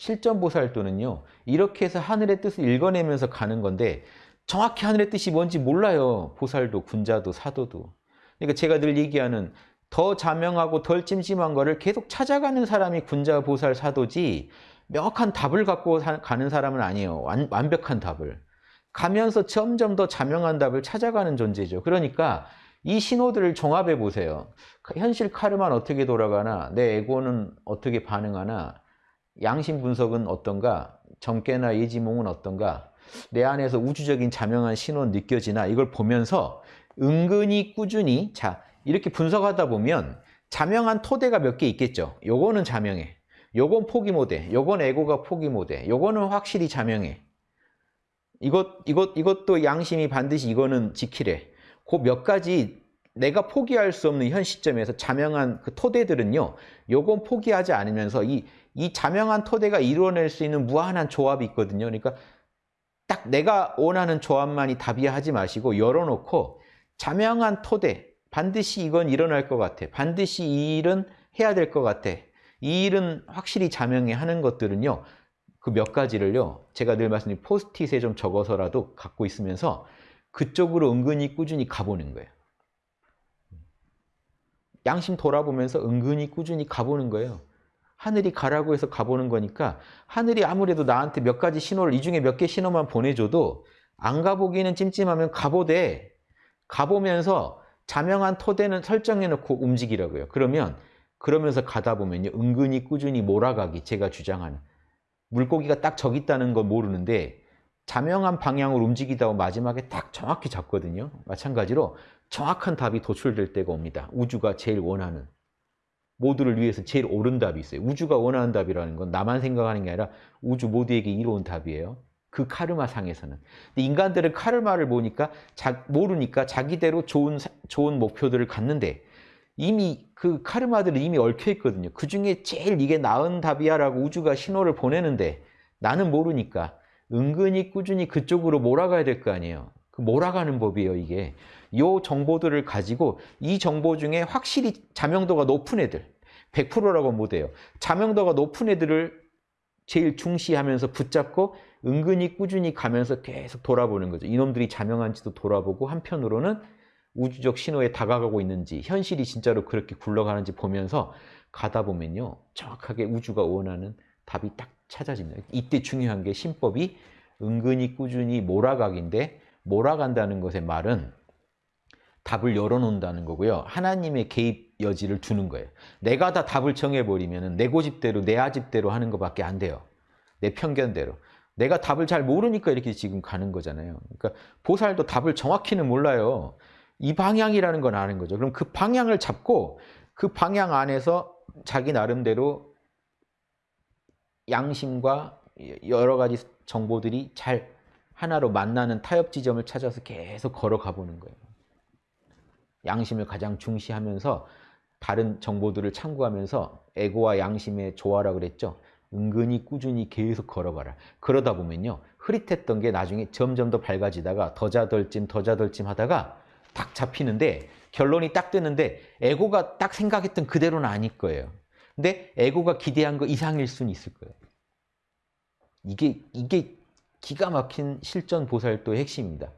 실전보살도는요. 이렇게 해서 하늘의 뜻을 읽어내면서 가는 건데 정확히 하늘의 뜻이 뭔지 몰라요. 보살도, 군자도, 사도도. 그러니까 제가 늘 얘기하는 더 자명하고 덜 찜찜한 거를 계속 찾아가는 사람이 군자, 보살, 사도지 명확한 답을 갖고 가는 사람은 아니에요. 완, 완벽한 답을. 가면서 점점 더 자명한 답을 찾아가는 존재죠. 그러니까 이 신호들을 종합해 보세요. 현실 카르마는 어떻게 돌아가나, 내 에고는 어떻게 반응하나, 양심 분석은 어떤가, 정깨나 예지몽은 어떤가, 내 안에서 우주적인 자명한 신호는 느껴지나 이걸 보면서 은근히 꾸준히 자 이렇게 분석하다 보면 자명한 토대가 몇 개 있겠죠. 요거는 자명해. 요건 포기 못해. 요건 에고가 포기 못해. 요거는 확실히 자명해. 이것, 이것, 이것도 양심이 반드시 이거는 지키래. 그 몇 가지 내가 포기할 수 없는 현 시점에서 자명한 그 토대들은요, 요건 포기하지 않으면서 이, 이 자명한 토대가 이루어낼 수 있는 무한한 조합이 있거든요. 그러니까 딱 내가 원하는 조합만이 답이야 하지 마시고 열어놓고 자명한 토대, 반드시 이건 일어날 것 같아. 반드시 이 일은 해야 될 것 같아. 이 일은 확실히 자명해 하는 것들은요. 그 몇 가지를요. 제가 늘 말씀드린 포스트잇에 좀 적어서라도 갖고 있으면서 그쪽으로 은근히 꾸준히 가보는 거예요. 양심 돌아보면서 은근히 꾸준히 가보는 거예요. 하늘이 가라고 해서 가보는 거니까 하늘이 아무래도 나한테 몇 가지 신호를 이 중에 몇 개 신호만 보내줘도 안 가보기는 찜찜하면 가보되 가보면서 자명한 토대는 설정해놓고 움직이라고요. 그러면 그러면서 가다 보면요. 은근히 꾸준히 몰아가기 제가 주장하는 물고기가 딱 저기 있다는 걸 모르는데 자명한 방향으로 움직이다 고 마지막에 딱 정확히 잡거든요. 마찬가지로 정확한 답이 도출될 때가 옵니다. 우주가 제일 원하는 모두를 위해서 제일 옳은 답이 있어요. 우주가 원하는 답이라는 건 나만 생각하는 게 아니라 우주 모두에게 이로운 답이에요. 그 카르마 상에서는. 근데 인간들은 카르마를 보니까 자, 모르니까 자기대로 좋은 좋은 목표들을 갖는데 이미 그 카르마들은 이미 얽혀 있거든요. 그 중에 제일 이게 나은 답이야라고 우주가 신호를 보내는데 나는 모르니까 은근히 꾸준히 그쪽으로 몰아가야 될 거 아니에요. 그 몰아가는 법이에요, 이게. 요 정보들을 가지고 이 정보 중에 확실히 자명도가 높은 애들 100%라고 못해요. 자명도가 높은 애들을 제일 중시하면서 붙잡고 은근히 꾸준히 가면서 계속 돌아보는 거죠. 이놈들이 자명한지도 돌아보고 한편으로는 우주적 신호에 다가가고 있는지 현실이 진짜로 그렇게 굴러가는지 보면서 가다 보면요. 정확하게 우주가 원하는 답이 딱 찾아집니다. 이때 중요한 게 신법이 은근히 꾸준히 몰아가기인데 몰아간다는 것의 말은 답을 열어놓는다는 거고요. 하나님의 개입 여지를 두는 거예요. 내가 다 답을 정해버리면 내 고집대로 내 아집대로 하는 것밖에 안 돼요. 내 편견대로. 내가 답을 잘 모르니까 이렇게 지금 가는 거잖아요. 그러니까 보살도 답을 정확히는 몰라요. 이 방향이라는 건 아는 거죠. 그럼 그 방향을 잡고 그 방향 안에서 자기 나름대로 양심과 여러 가지 정보들이 잘 하나로 만나는 타협 지점을 찾아서 계속 걸어가 보는 거예요. 양심을 가장 중시하면서 다른 정보들을 참고하면서 에고와 양심의 조화라 그랬죠. 은근히 꾸준히 계속 걸어가라. 그러다 보면요. 흐릿했던 게 나중에 점점 더 밝아지다가 더자덜찜 더자덜찜 하다가 딱 잡히는데 결론이 딱 뜨는데 에고가 딱 생각했던 그대로는 아닐 거예요. 근데 에고가 기대한 거 이상일 수는 있을 거예요. 이게 이게 기가 막힌 실전 보살도의 핵심입니다.